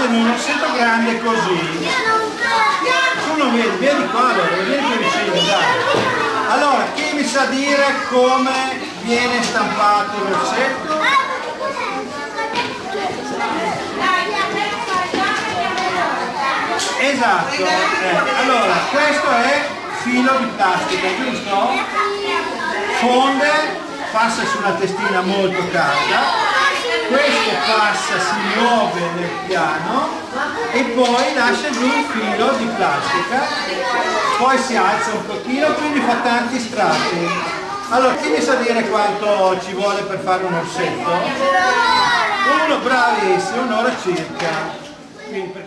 fanno un orsetto grande così tu non vedi, vieni qua allora, vieni più vicino dai allora chi mi sa dire come viene stampato l'orsetto? esatto eh, allora questo è filo di plastica giusto? fonde passa su una testina molto calda passa, si muove nel piano e poi lascia giù un filo di plastica, poi si alza un pochino, quindi fa tanti strati. Allora, chi mi sa dire quanto ci vuole per fare un orsetto? Uno, bravissimo, un'ora circa. Quindi,